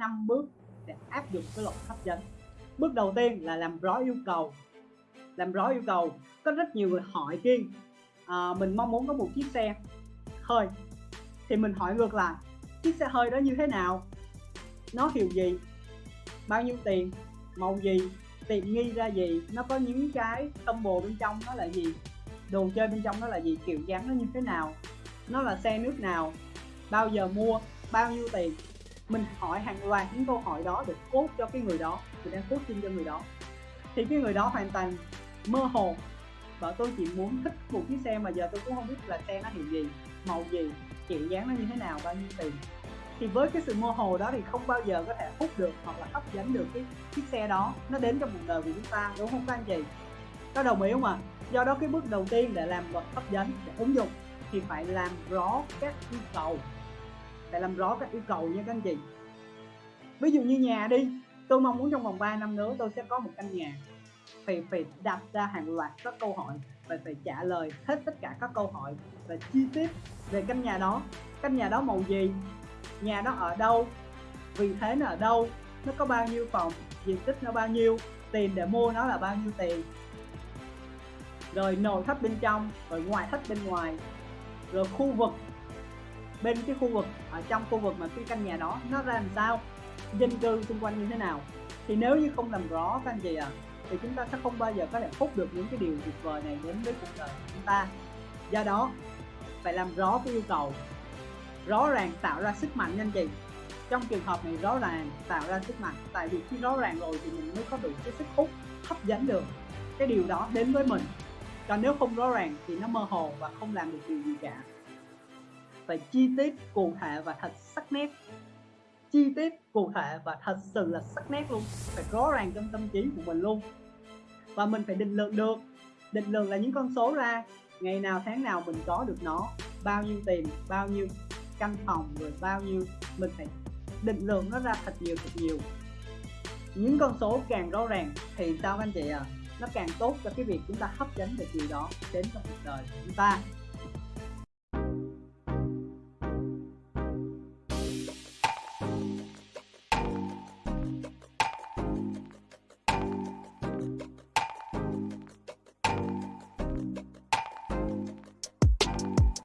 năm bước để áp dụng cái luật hấp dẫn. Bước đầu tiên là làm rõ yêu cầu. Làm rõ yêu cầu có rất nhiều người hỏi kiên à, mình mong muốn có một chiếc xe hơi. Thì mình hỏi ngược lại chiếc xe hơi đó như thế nào? Nó hiệu gì? Bao nhiêu tiền? Màu gì? Tiện nghi ra gì? Nó có những cái combo bên trong nó là gì? Đồ chơi bên trong nó là gì? Kiểu dáng nó như thế nào? Nó là xe nước nào? Bao giờ mua? Bao nhiêu tiền? Mình hỏi hàng loạt những câu hỏi đó để cốt cho cái người đó, mình đang tin cho người đó. Thì cái người đó hoàn toàn mơ hồ và tôi chỉ muốn thích một chiếc xe mà giờ tôi cũng không biết là xe nó hiệu gì, màu gì, kiểu dáng nó như thế nào, bao nhiêu tiền. Thì với cái sự mơ hồ đó thì không bao giờ có thể hút được hoặc là hấp dẫn được cái chiếc xe đó. Nó đến trong cuộc đời của chúng ta, đúng không các anh chị? Có đồng ý không ạ? À? do đó cái bước đầu tiên để làm vật hấp dẫn, để ứng dụng thì phải làm rõ các yêu cầu phải làm rõ các yêu cầu nha các anh chị. Ví dụ như nhà đi, tôi mong muốn trong vòng 3 năm nữa tôi sẽ có một căn nhà. Phải phải đặt ra hàng loạt các câu hỏi và phải trả lời hết tất cả các câu hỏi và chi tiết về căn nhà đó. Căn nhà đó màu gì? Nhà đó ở đâu? Vị thế nó ở đâu? Nó có bao nhiêu phòng? Diện tích nó bao nhiêu? Tiền để mua nó là bao nhiêu tiền? Rồi nội thất bên trong, rồi ngoài thất bên ngoài. Rồi khu vực bên cái khu vực, ở trong khu vực mà cái căn nhà đó, nó ra làm sao? Dân cư xung quanh như thế nào? Thì nếu như không làm rõ các anh chị à thì chúng ta sẽ không bao giờ có thể hút được những cái điều tuyệt vời này đến với cuộc đời của chúng ta. Do đó, phải làm rõ cái yêu cầu, rõ ràng tạo ra sức mạnh anh chị. Trong trường hợp này rõ ràng tạo ra sức mạnh, tại vì khi rõ ràng rồi thì mình mới có đủ cái sức hút hấp dẫn được cái điều đó đến với mình. Còn nếu không rõ ràng thì nó mơ hồ và không làm được điều gì cả phải chi tiết cụ thể và thật sắc nét. Chi tiết cụ thể và thật sự là sắc nét luôn. Phải rõ ràng trong tâm trí của mình luôn. Và mình phải định lượng được. Định lượng là những con số ra. Ngày nào tháng nào mình có được nó. Bao nhiêu tiền, bao nhiêu căn phòng, rồi bao nhiêu. Mình phải định lượng nó ra thật nhiều thật nhiều. Những con số càng rõ ràng thì sao anh chị à nó càng tốt cho cái việc chúng ta hấp dẫn được điều đó đến trong cuộc đời của chúng ta.